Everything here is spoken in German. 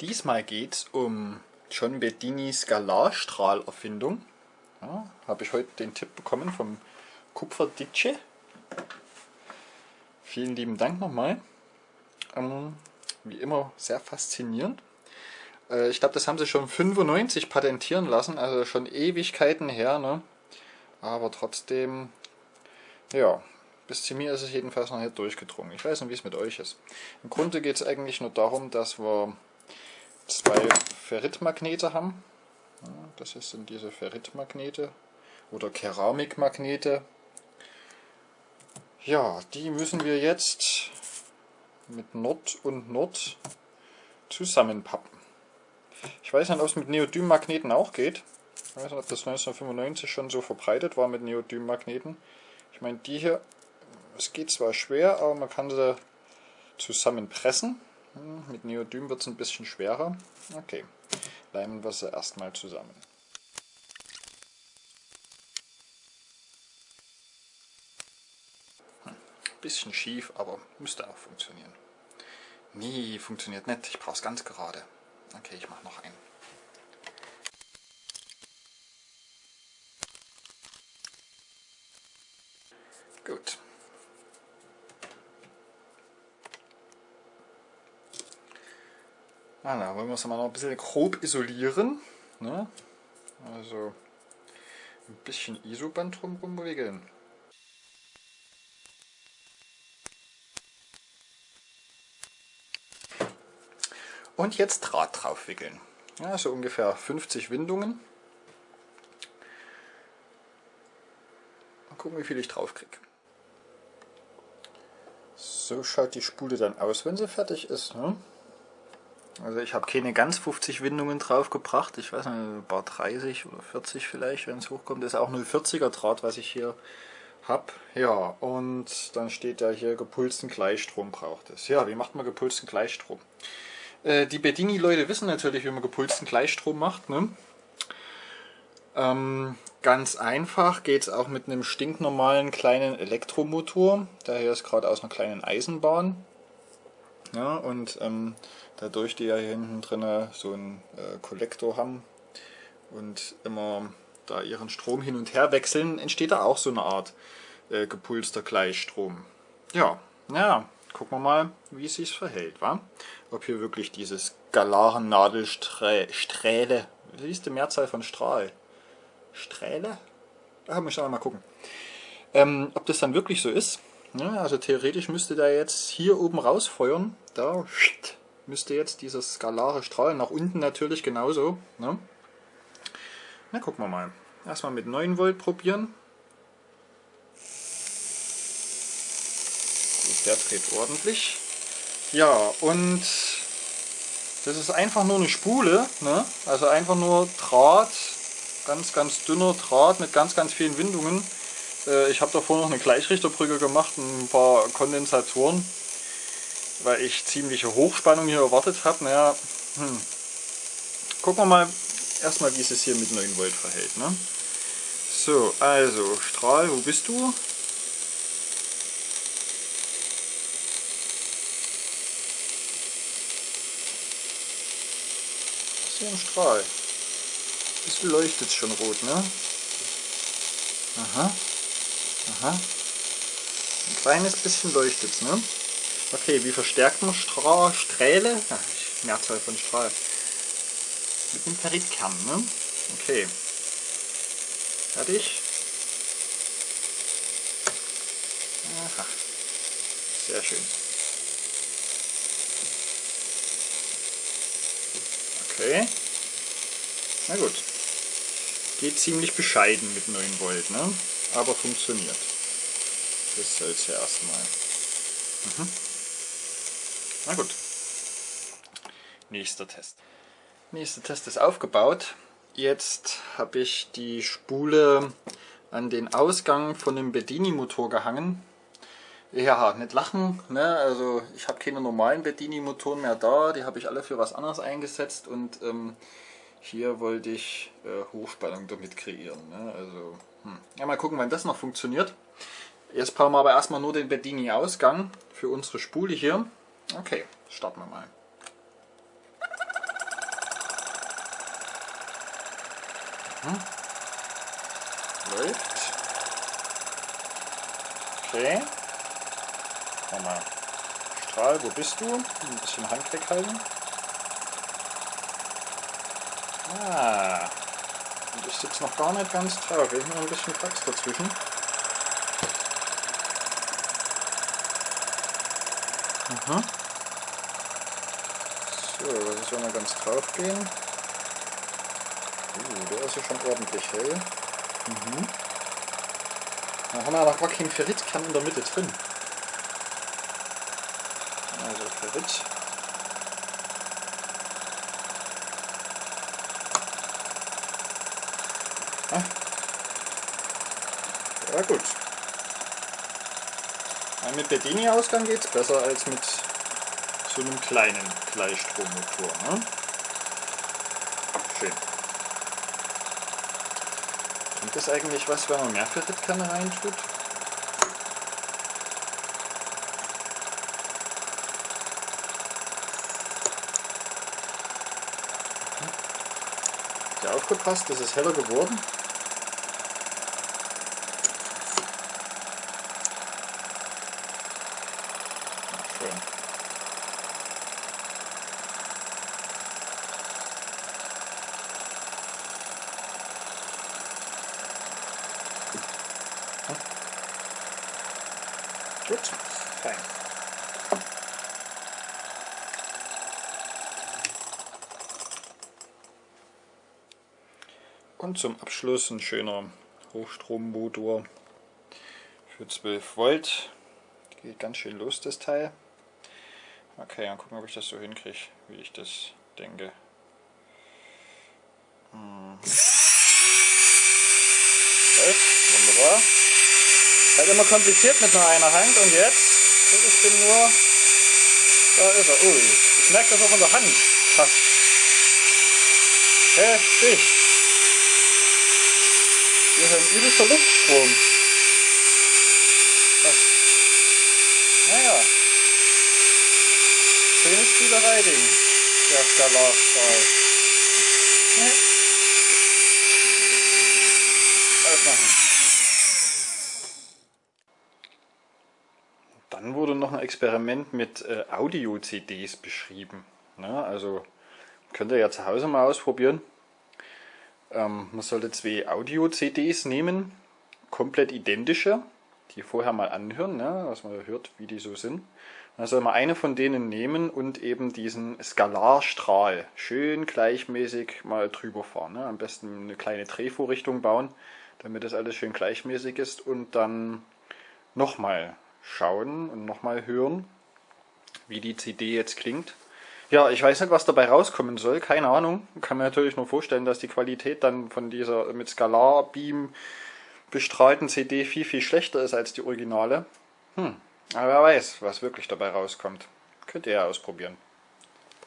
Diesmal geht es um John Bedinis Galarstrahlerfindung. Ja, Habe ich heute den Tipp bekommen vom Kupferditsche. Vielen lieben Dank nochmal. Ähm, wie immer sehr faszinierend. Äh, ich glaube, das haben sie schon 95 patentieren lassen, also schon Ewigkeiten her. Ne? Aber trotzdem, ja, bis zu mir ist es jedenfalls noch nicht durchgedrungen. Ich weiß nicht, wie es mit euch ist. Im Grunde geht es eigentlich nur darum, dass wir zwei Ferritmagnete haben. Das sind diese Ferritmagnete oder Keramikmagnete. Ja, die müssen wir jetzt mit Nord und Nord zusammenpappen. Ich weiß nicht, ob es mit Neodym-Magneten auch geht. Ich weiß nicht, ob das 1995 schon so verbreitet war mit Neodym-Magneten. Ich meine, die hier, es geht zwar schwer, aber man kann sie zusammenpressen. Hm, mit Neodym wird es ein bisschen schwerer. Okay, leimen wir sie erstmal zusammen. Hm, bisschen schief, aber müsste auch funktionieren. Nee, funktioniert nicht. Ich brauche es ganz gerade. Okay, ich mache noch einen. Gut. Ah, da wollen wir es mal noch ein bisschen grob isolieren. Ne? Also ein bisschen Isoband drumherum wickeln. Und jetzt Draht drauf wickeln. Ja, so ungefähr 50 Windungen. Mal gucken, wie viel ich drauf kriege. So schaut die Spule dann aus, wenn sie fertig ist. Ne? Also ich habe keine ganz 50 Windungen drauf gebracht, ich weiß nicht, ein paar 30 oder 40 vielleicht, wenn es hochkommt. Das ist auch 040er Draht, was ich hier habe. Ja, und dann steht ja hier gepulsten Gleichstrom braucht es. Ja, wie macht man gepulsten Gleichstrom? Äh, die Bedini-Leute wissen natürlich, wie man gepulsten Gleichstrom macht. Ne? Ähm, ganz einfach geht es auch mit einem stinknormalen kleinen Elektromotor. Daher ist gerade aus einer kleinen Eisenbahn. Ja, und ähm, dadurch die ja hier hinten drin so einen äh, Kollektor haben und immer da ihren Strom hin und her wechseln, entsteht da auch so eine Art äh, gepulster Gleichstrom. Ja, ja, gucken wir mal, wie es sich verhält, wa? Ob hier wirklich dieses Galarennadelsträhle, wie ist die Mehrzahl von Strahl? Strähle? Ah, muss ich mal gucken. Ähm, ob das dann wirklich so ist. Ja, also theoretisch müsste der jetzt hier oben rausfeuern. Da müsste jetzt dieser skalare Strahl nach unten natürlich genauso. Ne? Na, gucken wir mal. Erstmal mit 9 Volt probieren. Der dreht ordentlich. Ja, und das ist einfach nur eine Spule. Ne? Also einfach nur Draht, ganz, ganz dünner Draht mit ganz, ganz vielen Windungen. Äh, ich habe davor noch eine Gleichrichterbrücke gemacht, ein paar Kondensatoren, weil ich ziemliche Hochspannung hier erwartet habe. Naja, hm. gucken wir mal erstmal, wie es sich hier mit 9 Volt verhält. Ne? So, also Strahl, wo bist du? Ist hier ein Strahl. Bisschen leuchtet es schon rot, ne? Aha. Aha. Ein kleines bisschen leuchtet es, ne? Okay, wie verstärkt man Stra Strähle? Ach, Mehrzahl von Strahl. Mit dem Ferritkern, ne? Okay. Fertig. Aha. Sehr schön. Okay. Na gut. Geht ziemlich bescheiden mit 9 Volt, ne? Aber funktioniert. Das soll es ja erstmal. Mhm. Na gut. Nächster Test. Nächster Test ist aufgebaut. Jetzt habe ich die Spule an den Ausgang von dem Bedini-Motor gehangen. Ja, nicht lachen, ne? also ich habe keine normalen Bedini-Motoren mehr da, die habe ich alle für was anderes eingesetzt und ähm, hier wollte ich äh, Hochspannung damit kreieren. Ne? Also, hm. Ja, mal gucken, wann das noch funktioniert. Jetzt brauchen wir aber erstmal nur den Bedini-Ausgang für unsere Spule hier. Okay, starten wir mal. Mhm. Läuft. Okay. Nochmal. Strahl, wo bist du? Ein bisschen Hand weghalten. Ah. Und ich sitze noch gar nicht ganz drauf. Ich noch ein bisschen Platz dazwischen. Mhm. So, das ist ja mal ganz drauf gehen. Uh, der ist ja schon ordentlich hell. Mhm. Da haben wir noch gar keinen Ferritkern in der Mitte drin. Also Ferrit. Ja gut. Mit Bedini-Ausgang geht es besser als mit so einem kleinen Gleichstrommotor. Ne? Schön. Und das eigentlich was, wenn man mehr Ferritkerne reintut? Habt ihr aufgepasst, das ist heller geworden? Gut, fein. Und zum Abschluss ein schöner Hochstrommotor für 12 Volt. Geht ganz schön los das Teil. Okay, dann gucken, ob ich das so hinkriege, wie ich das denke. Hm. Wunderbar. Halt immer kompliziert mit nur einer Hand und jetzt, ich bin nur, da ist er, ui, ich merke das auch in der Hand, krass. Heftig. Hier ist ein übelster Luftstrom. Was? Naja. Schönes Spielerei-Ding, der Skalarstrahl. Ne? Ausmachen. Dann wurde noch ein Experiment mit äh, Audio-CDs beschrieben. Ne? Also könnt ihr ja zu Hause mal ausprobieren. Ähm, man sollte zwei Audio-CDs nehmen, komplett identische, die vorher mal anhören, ne? dass man hört, wie die so sind. Dann soll man eine von denen nehmen und eben diesen Skalarstrahl schön gleichmäßig mal drüber fahren. Ne? Am besten eine kleine Drehvorrichtung bauen, damit das alles schön gleichmäßig ist und dann nochmal schauen und nochmal hören, wie die CD jetzt klingt. Ja, ich weiß nicht, was dabei rauskommen soll, keine Ahnung. Kann mir natürlich nur vorstellen, dass die Qualität dann von dieser mit Skalar-Beam bestrahlten CD viel, viel schlechter ist als die Originale. Hm, aber wer weiß, was wirklich dabei rauskommt. Könnt ihr ja ausprobieren.